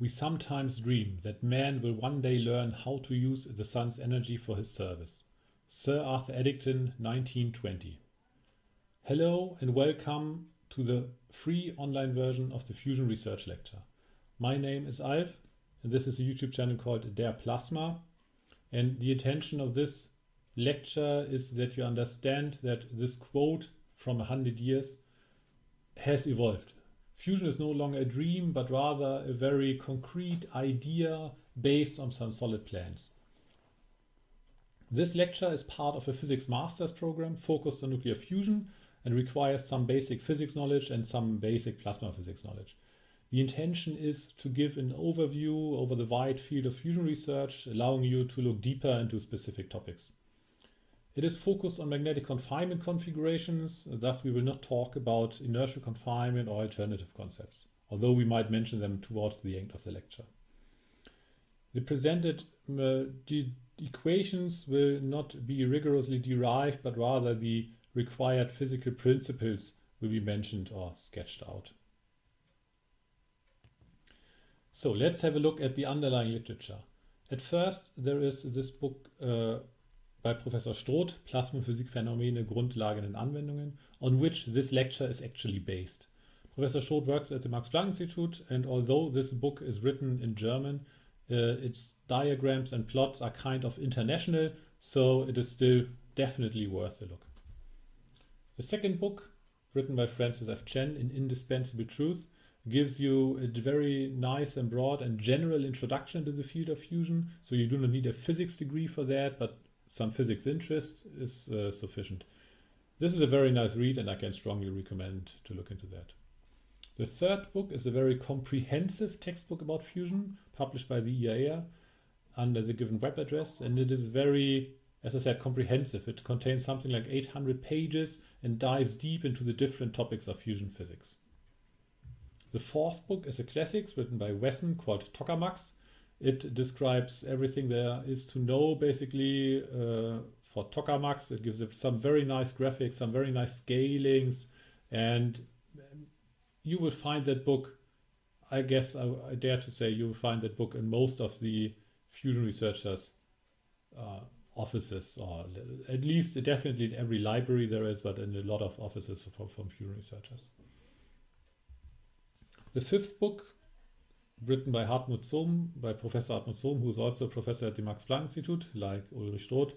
We sometimes dream that man will one day learn how to use the sun's energy for his service. Sir Arthur Eddington, 1920. Hello and welcome to the free online version of the Fusion Research Lecture. My name is Alf and this is a YouTube channel called Der Plasma. And the intention of this lecture is that you understand that this quote from 100 years has evolved. Fusion is no longer a dream, but rather a very concrete idea based on some solid plans. This lecture is part of a physics master's program focused on nuclear fusion and requires some basic physics knowledge and some basic plasma physics knowledge. The intention is to give an overview over the wide field of fusion research, allowing you to look deeper into specific topics. It is focused on magnetic confinement configurations, thus we will not talk about inertial confinement or alternative concepts, although we might mention them towards the end of the lecture. The presented uh, equations will not be rigorously derived, but rather the required physical principles will be mentioned or sketched out. So let's have a look at the underlying literature. At first, there is this book uh, by Professor Stroth, Plasmaphysikphänomene, Grundlagen und Anwendungen, on which this lecture is actually based. Professor Stroth works at the Max Planck Institute, and although this book is written in German, uh, its diagrams and plots are kind of international, so it is still definitely worth a look. The second book, written by Francis F. Chen in Indispensable Truth, gives you a very nice and broad and general introduction to the field of fusion. So you do not need a physics degree for that, but some physics interest is uh, sufficient. This is a very nice read and I can strongly recommend to look into that. The third book is a very comprehensive textbook about fusion published by the IAEA under the given web address and it is very, as I said, comprehensive. It contains something like 800 pages and dives deep into the different topics of fusion physics. The fourth book is a classics written by Wesson called Tokamaks. It describes everything there is to know basically uh, for Tokamaks. It gives some very nice graphics, some very nice scalings, and you will find that book. I guess I, I dare to say you will find that book in most of the fusion researchers' uh, offices, or at least definitely in every library there is, but in a lot of offices from, from fusion researchers. The fifth book, written by Hartmut Zohm, by Professor Hartmut Zohm, who is also a professor at the Max Planck Institute, like Ulrich Stroth.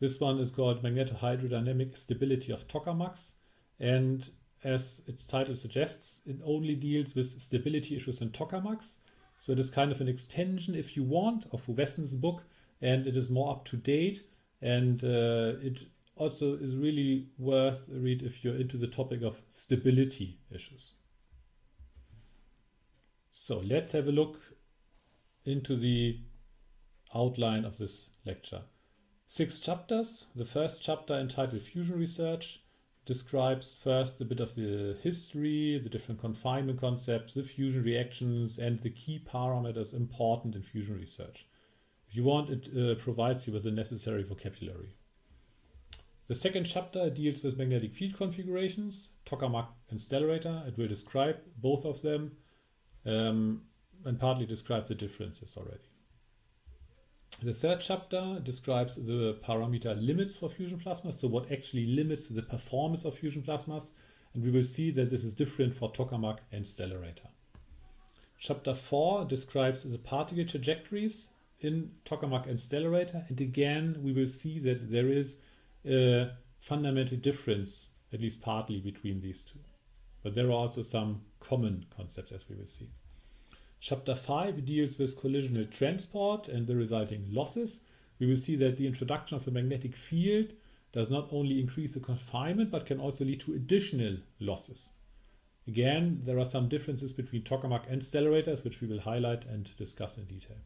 This one is called Magnetohydrodynamic Stability of Tokamaks. And as its title suggests, it only deals with stability issues in tokamaks. So it is kind of an extension, if you want, of Wesson's book, and it is more up to date. And uh, it also is really worth a read if you're into the topic of stability issues. So let's have a look into the outline of this lecture. Six chapters. The first chapter entitled Fusion Research describes first a bit of the history, the different confinement concepts, the fusion reactions, and the key parameters important in fusion research. If you want, it uh, provides you with the necessary vocabulary. The second chapter deals with magnetic field configurations, tokamak and stellarator. It will describe both of them um, and partly describe the differences already. The third chapter describes the parameter limits for fusion plasmas, so what actually limits the performance of fusion plasmas, and we will see that this is different for tokamak and stellarator. Chapter 4 describes the particle trajectories in tokamak and stellarator, and again we will see that there is a fundamental difference, at least partly, between these two. But there are also some common concepts as we will see. Chapter 5 deals with collisional transport and the resulting losses. We will see that the introduction of a magnetic field does not only increase the confinement but can also lead to additional losses. Again, there are some differences between tokamak and stellarators which we will highlight and discuss in detail.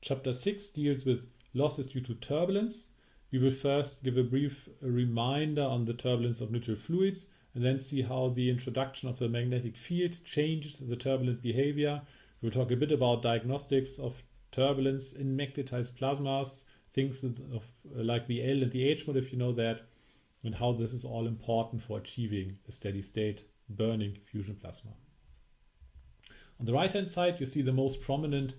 Chapter 6 deals with losses due to turbulence. We will first give a brief reminder on the turbulence of neutral fluids and then see how the introduction of the magnetic field changed the turbulent behavior. We'll talk a bit about diagnostics of turbulence in magnetized plasmas, things of, like the L and the H mode, if you know that, and how this is all important for achieving a steady state burning fusion plasma. On the right hand side, you see the most prominent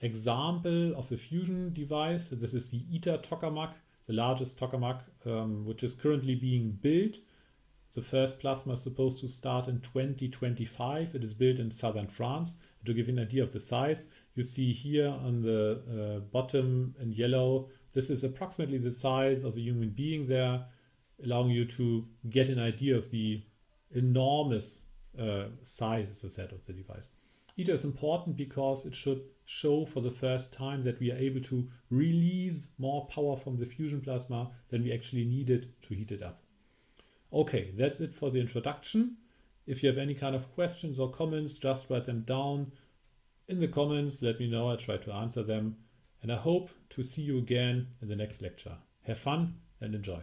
example of a fusion device. This is the ITER tokamak, the largest tokamak, um, which is currently being built. The first plasma is supposed to start in 2025. It is built in southern France. To give you an idea of the size, you see here on the uh, bottom in yellow, this is approximately the size of a human being there, allowing you to get an idea of the enormous uh, size, as I said, of the device. ITER is important because it should show for the first time that we are able to release more power from the fusion plasma than we actually needed to heat it up. Okay, that's it for the introduction. If you have any kind of questions or comments, just write them down in the comments. Let me know. I'll try to answer them. And I hope to see you again in the next lecture. Have fun and enjoy.